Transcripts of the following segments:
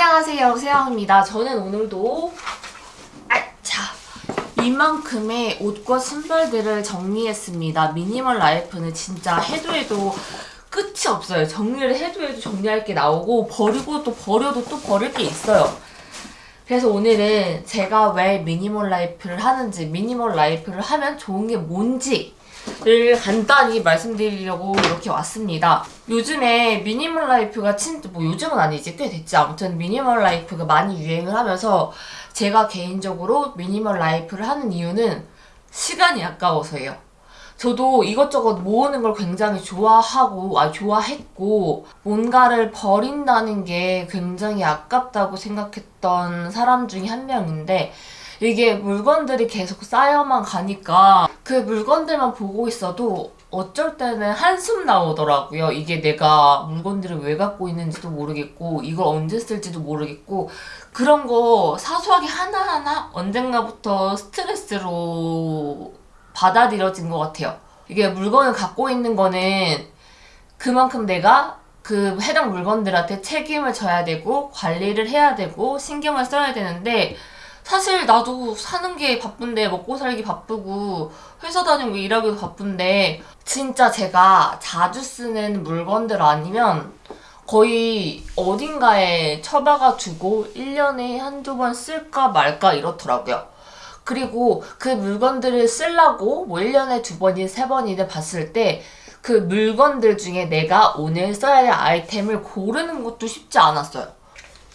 안녕하세요. 세영입니다. 저는 오늘도 아차 이만큼의 옷과 신발들을 정리했습니다. 미니멀 라이프는 진짜 해도 해도 끝이 없어요. 정리를 해도 해도 정리할 게 나오고 버리고 또 버려도 또 버릴 게 있어요. 그래서 오늘은 제가 왜 미니멀 라이프를 하는지 미니멀 라이프를 하면 좋은 게 뭔지 를 간단히 말씀드리려고 이렇게 왔습니다. 요즘에 미니멀 라이프가 진짜 뭐 요즘은 아니지 꽤 됐지 아무튼 미니멀 라이프가 많이 유행을 하면서 제가 개인적으로 미니멀 라이프를 하는 이유는 시간이 아까워서예요. 저도 이것저것 모으는 걸 굉장히 좋아하고 아 좋아했고 뭔가를 버린다는 게 굉장히 아깝다고 생각했던 사람 중에 한 명인데 이게 물건들이 계속 쌓여만 가니까 그 물건들만 보고 있어도 어쩔 때는 한숨 나오더라고요. 이게 내가 물건들을 왜 갖고 있는지도 모르겠고 이걸 언제 쓸지도 모르겠고 그런 거 사소하게 하나하나 언젠가부터 스트레스로 받아들여진 것 같아요. 이게 물건을 갖고 있는 거는 그만큼 내가 그 해당 물건들한테 책임을 져야 되고 관리를 해야 되고 신경을 써야 되는데 사실 나도 사는 게 바쁜데 먹고 살기 바쁘고 회사 다니고 일하기도 바쁜데 진짜 제가 자주 쓰는 물건들 아니면 거의 어딘가에 처박아 두고 1년에 한두 번 쓸까 말까 이렇더라고요. 그리고 그 물건들을 쓰려고 뭐 1년에 두 번이든 세 번이든 봤을 때 그 물건들 중에 내가 오늘 써야 될 아이템을 고르는 것도 쉽지 않았어요.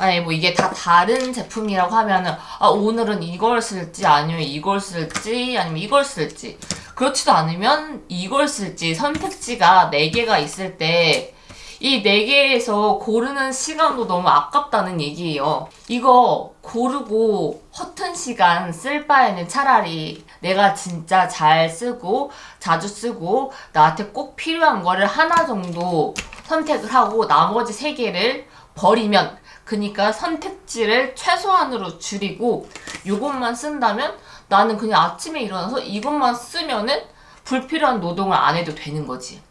아니 뭐 이게 다 다른 제품이라고 하면은 아 오늘은 이걸 쓸지 아니면 이걸 쓸지 아니면 이걸 쓸지 그렇지도 않으면 이걸 쓸지 선택지가 4개가 있을 때 이 4개에서 고르는 시간도 너무 아깝다는 얘기예요. 이거 고르고 허튼 시간 쓸 바에는 차라리 내가 진짜 잘 쓰고 자주 쓰고 나한테 꼭 필요한 거를 하나 정도 선택을 하고 나머지 3개를 버리면 그니까 선택지를 최소한으로 줄이고 이것만 쓴다면 나는 그냥 아침에 일어나서 이것만 쓰면은 불필요한 노동을 안 해도 되는 거지.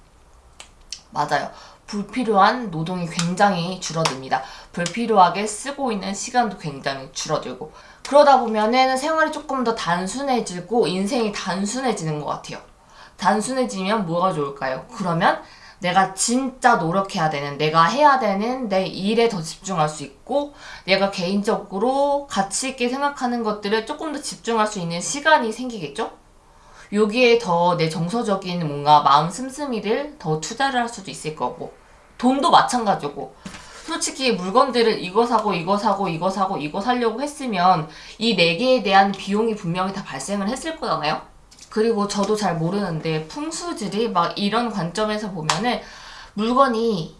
맞아요. 불필요한 노동이 굉장히 줄어듭니다. 불필요하게 쓰고 있는 시간도 굉장히 줄어들고 그러다 보면은 생활이 조금 더 단순해지고 인생이 단순해지는 것 같아요. 단순해지면 뭐가 좋을까요? 그러면 내가 진짜 노력해야 되는 내가 해야 되는 내 일에 더 집중할 수 있고 내가 개인적으로 가치 있게 생각하는 것들을 조금 더 집중할 수 있는 시간이 생기겠죠? 여기에 더 내 정서적인 뭔가 마음 씀씀이를 더 투자를 할 수도 있을 거고 돈도 마찬가지고 솔직히 물건들을 이거 사고 이거 사고 이거 사고 이거 사려고 했으면 이 네 개에 대한 비용이 분명히 다 발생을 했을 거잖아요? 그리고 저도 잘 모르는데 풍수질이 막 이런 관점에서 보면은 물건이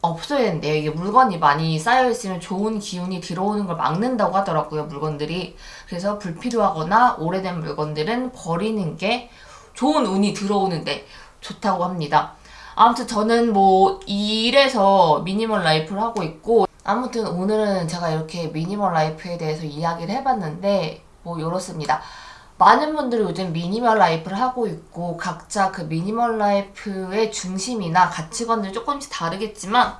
없어야 된대요. 이게 물건이 많이 쌓여있으면 좋은 기운이 들어오는 걸 막는다고 하더라고요. 물건들이. 그래서 불필요하거나 오래된 물건들은 버리는 게 좋은 운이 들어오는데 좋다고 합니다. 아무튼 저는 뭐 이래서 미니멀 라이프를 하고 있고 아무튼 오늘은 제가 이렇게 미니멀 라이프에 대해서 이야기를 해봤는데 뭐 이렇습니다. 많은 분들이 요즘 미니멀 라이프를 하고 있고 각자 그 미니멀 라이프의 중심이나 가치관들이 조금씩 다르겠지만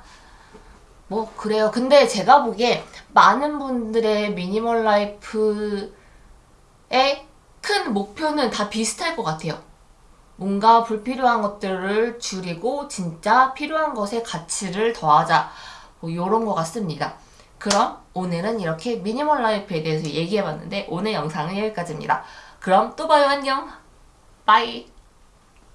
뭐 그래요. 근데 제가 보기에 많은 분들의 미니멀 라이프의 큰 목표는 다 비슷할 것 같아요. 뭔가 불필요한 것들을 줄이고 진짜 필요한 것에 가치를 더하자 뭐 이런 것 같습니다. 그럼 오늘은 이렇게 미니멀 라이프에 대해서 얘기해봤는데 오늘 영상은 여기까지입니다. 그럼 또 봐요. 안녕. bye